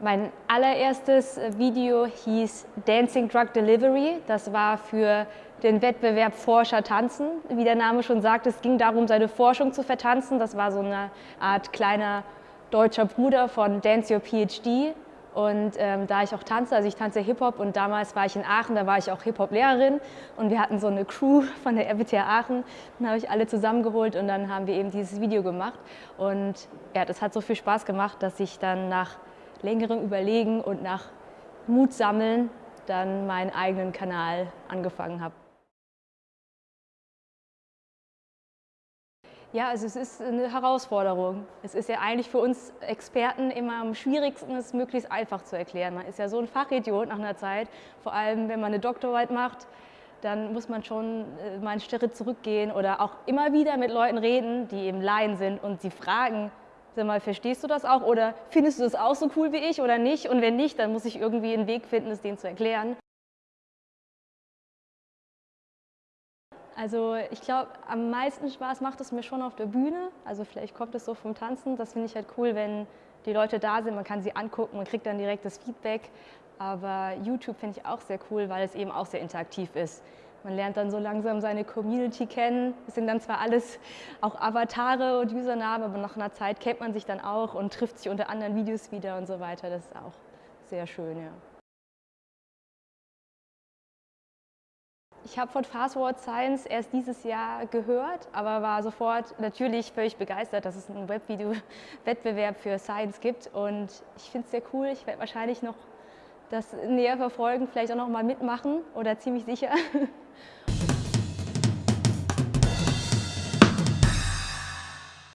Mein allererstes Video hieß Dancing Drug Delivery. Das war für den Wettbewerb Forscher tanzen. Wie der Name schon sagt, es ging darum, seine Forschung zu vertanzen. Das war so eine Art kleiner deutscher Bruder von Dance Your PhD. Und ähm, da ich auch tanze, also ich tanze Hip-Hop und damals war ich in Aachen, da war ich auch Hip-Hop-Lehrerin und wir hatten so eine Crew von der RWTH Aachen. Dann habe ich alle zusammengeholt und dann haben wir eben dieses Video gemacht. Und ja, das hat so viel Spaß gemacht, dass ich dann nach längerem Überlegen und nach Mut sammeln dann meinen eigenen Kanal angefangen habe. Ja, also es ist eine Herausforderung. Es ist ja eigentlich für uns Experten immer am schwierigsten, es möglichst einfach zu erklären. Man ist ja so ein Fachidiot nach einer Zeit, vor allem wenn man eine Doktorarbeit macht, dann muss man schon äh, mal einen Schritt zurückgehen oder auch immer wieder mit Leuten reden, die eben Laien sind und sie fragen, Sag mal, verstehst du das auch oder findest du das auch so cool wie ich oder nicht? Und wenn nicht, dann muss ich irgendwie einen Weg finden, es denen zu erklären. Also ich glaube, am meisten Spaß macht es mir schon auf der Bühne. Also vielleicht kommt es so vom Tanzen. Das finde ich halt cool, wenn die Leute da sind, man kann sie angucken, man kriegt dann direkt das Feedback. Aber YouTube finde ich auch sehr cool, weil es eben auch sehr interaktiv ist. Man lernt dann so langsam seine Community kennen. Es sind dann zwar alles auch Avatare und Usernamen, aber nach einer Zeit kennt man sich dann auch und trifft sich unter anderen Videos wieder und so weiter. Das ist auch sehr schön, ja. Ich habe von Fast Forward Science erst dieses Jahr gehört, aber war sofort natürlich völlig begeistert, dass es einen Webvideo-Wettbewerb für Science gibt. Und ich finde es sehr cool. Ich werde wahrscheinlich noch das näher verfolgen, vielleicht auch noch mal mitmachen oder ziemlich sicher.